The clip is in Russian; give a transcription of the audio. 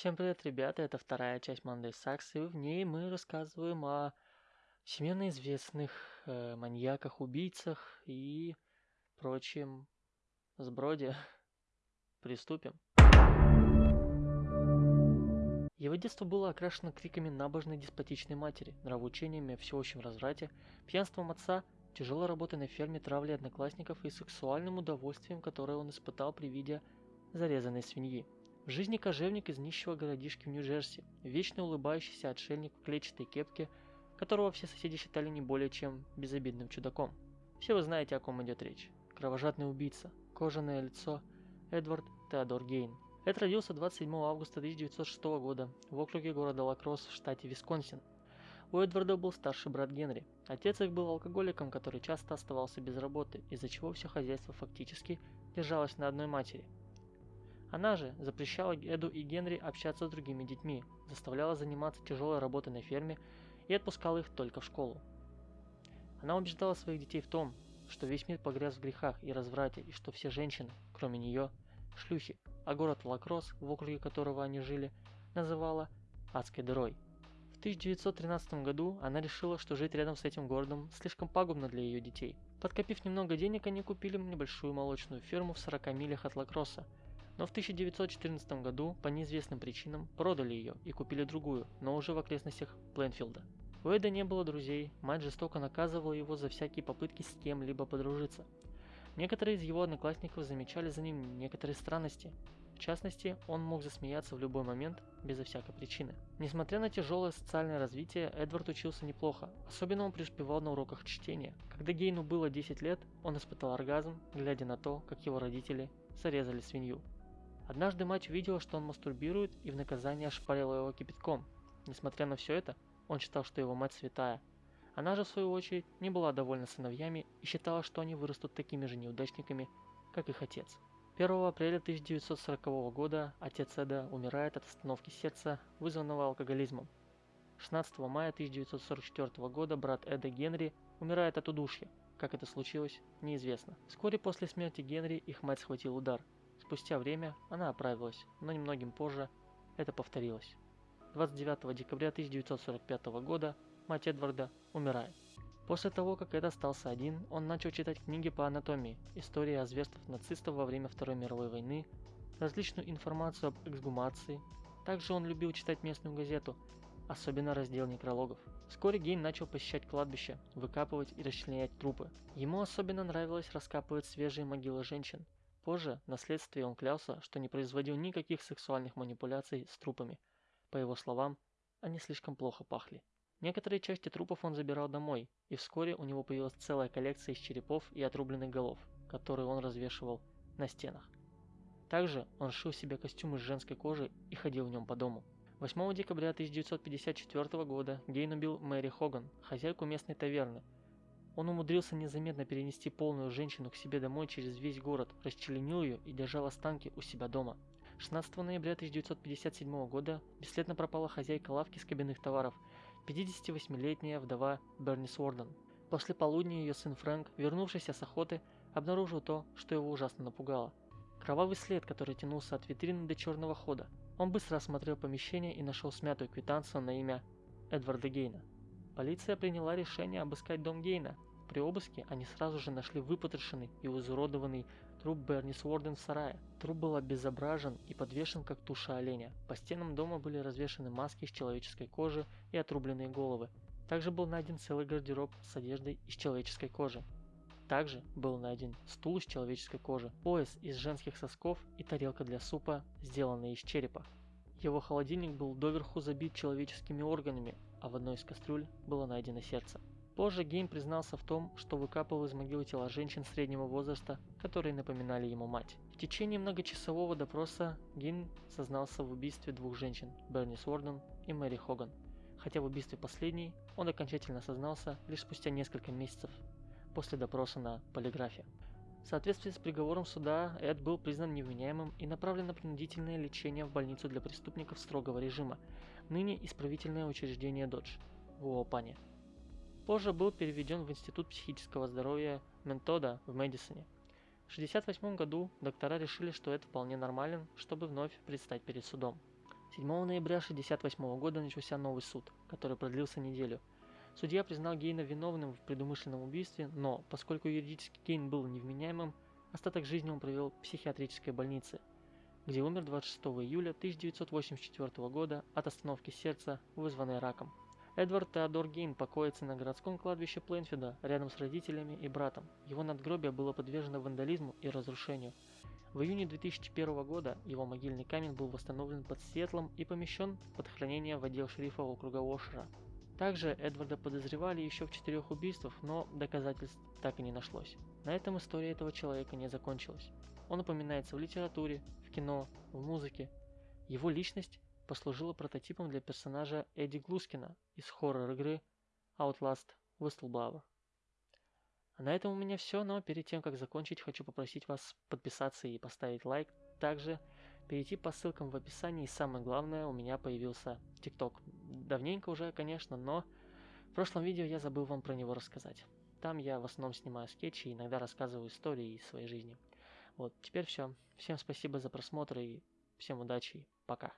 Всем привет, ребята! Это вторая часть Monday Sucks, и в ней мы рассказываем о всемирно известных э, маньяках, убийцах и прочем сброде. Приступим. Его детство было окрашено криками набожной деспотичной матери, нравоучениями о всеобщем разврате, пьянством отца, тяжелой работой на ферме, травлей одноклассников и сексуальным удовольствием, которое он испытал при виде зарезанной свиньи. В жизни кожевник из нищего городишки в Нью-Джерси, вечно улыбающийся отшельник в клетчатой кепке, которого все соседи считали не более чем безобидным чудаком. Все вы знаете, о ком идет речь. Кровожадный убийца, кожаное лицо, Эдвард Теодор Гейн. Эд родился 27 августа 1906 года в округе города Лакросс в штате Висконсин. У Эдварда был старший брат Генри. Отец их был алкоголиком, который часто оставался без работы, из-за чего все хозяйство фактически держалось на одной матери – она же запрещала Эду и Генри общаться с другими детьми, заставляла заниматься тяжелой работой на ферме и отпускала их только в школу. Она убеждала своих детей в том, что весь мир погряз в грехах и разврате, и что все женщины, кроме нее, шлюхи, а город Лакросс, в округе которого они жили, называла адской дырой. В 1913 году она решила, что жить рядом с этим городом слишком пагубно для ее детей. Подкопив немного денег, они купили небольшую молочную ферму в 40 милях от Лакросса, но в 1914 году по неизвестным причинам продали ее и купили другую, но уже в окрестностях Пленфилда. У Эда не было друзей, мать жестоко наказывала его за всякие попытки с кем-либо подружиться. Некоторые из его одноклассников замечали за ним некоторые странности. В частности, он мог засмеяться в любой момент, безо всякой причины. Несмотря на тяжелое социальное развитие, Эдвард учился неплохо. Особенно он преуспевал на уроках чтения. Когда Гейну было 10 лет, он испытал оргазм, глядя на то, как его родители зарезали свинью. Однажды мать увидела, что он мастурбирует и в наказание ошпарила его кипятком. Несмотря на все это, он считал, что его мать святая. Она же, в свою очередь, не была довольна сыновьями и считала, что они вырастут такими же неудачниками, как их отец. 1 апреля 1940 года отец Эда умирает от остановки сердца, вызванного алкоголизмом. 16 мая 1944 года брат Эда Генри умирает от удушья. Как это случилось, неизвестно. Вскоре после смерти Генри их мать схватил удар – Спустя время она оправилась, но немногим позже это повторилось. 29 декабря 1945 года мать Эдварда умирает. После того, как Эд остался один, он начал читать книги по анатомии, истории о зверствах нацистов во время Второй мировой войны, различную информацию об эксгумации. Также он любил читать местную газету, особенно раздел некрологов. Вскоре Гейн начал посещать кладбище, выкапывать и расчленять трупы. Ему особенно нравилось раскапывать свежие могилы женщин, Позже, на следствии он клялся, что не производил никаких сексуальных манипуляций с трупами. По его словам, они слишком плохо пахли. Некоторые части трупов он забирал домой, и вскоре у него появилась целая коллекция из черепов и отрубленных голов, которые он развешивал на стенах. Также он шил себе костюм из женской кожи и ходил в нем по дому. 8 декабря 1954 года Гейн убил Мэри Хоган, хозяйку местной таверны, он умудрился незаметно перенести полную женщину к себе домой через весь город, расчленил ее и держал останки у себя дома. 16 ноября 1957 года бесследно пропала хозяйка лавки с кабинных товаров, 58-летняя вдова Берни Сворден. После полудня ее сын Фрэнк, вернувшийся с охоты, обнаружил то, что его ужасно напугало. Кровавый след, который тянулся от витрины до черного хода. Он быстро осмотрел помещение и нашел смятую квитанцию на имя Эдварда Гейна. Полиция приняла решение обыскать дом Гейна. При обыске они сразу же нашли выпотрошенный и изуродованный труп Берни Сворден в сарае. Труп был обезображен и подвешен как туша оленя. По стенам дома были развешаны маски из человеческой кожи и отрубленные головы. Также был найден целый гардероб с одеждой из человеческой кожи. Также был найден стул из человеческой кожи, пояс из женских сосков и тарелка для супа, сделанная из черепа. Его холодильник был доверху забит человеческими органами, а в одной из кастрюль было найдено сердце. Позже Гейн признался в том, что выкапывал из могилы тела женщин среднего возраста, которые напоминали ему мать. В течение многочасового допроса Гейн сознался в убийстве двух женщин, Бернис Уорден и Мэри Хоган, хотя в убийстве последней он окончательно сознался лишь спустя несколько месяцев после допроса на полиграфе. В соответствии с приговором суда, Эд был признан невменяемым и направлен на принудительное лечение в больницу для преступников строгого режима, ныне исправительное учреждение Додж в Уопане. Позже был переведен в Институт психического здоровья Ментода в Мэдисоне. В 1968 году доктора решили, что Эд вполне нормален, чтобы вновь предстать перед судом. 7 ноября 1968 года начался новый суд, который продлился неделю. Судья признал Гейна виновным в предумышленном убийстве, но, поскольку юридически Гейн был невменяемым, остаток жизни он провел в психиатрической больнице, где умер 26 июля 1984 года от остановки сердца, вызванной раком. Эдвард Теодор Гейн покоится на городском кладбище Плейнфида рядом с родителями и братом. Его надгробие было подвержено вандализму и разрушению. В июне 2001 года его могильный камень был восстановлен под Сиэтлом и помещен под хранение в отдел шерифа округа Ошера. Также Эдварда подозревали еще в четырех убийствах, но доказательств так и не нашлось. На этом история этого человека не закончилась. Он упоминается в литературе, в кино, в музыке. Его личность послужила прототипом для персонажа Эдди Глускина из хоррор-игры Outlast Whistleblower. А на этом у меня все, но перед тем, как закончить, хочу попросить вас подписаться и поставить лайк. Также перейти по ссылкам в описании. И самое главное, у меня появился TikTok. Давненько уже, конечно, но в прошлом видео я забыл вам про него рассказать. Там я в основном снимаю скетчи и иногда рассказываю истории из своей жизни. Вот, теперь все. Всем спасибо за просмотр и всем удачи пока.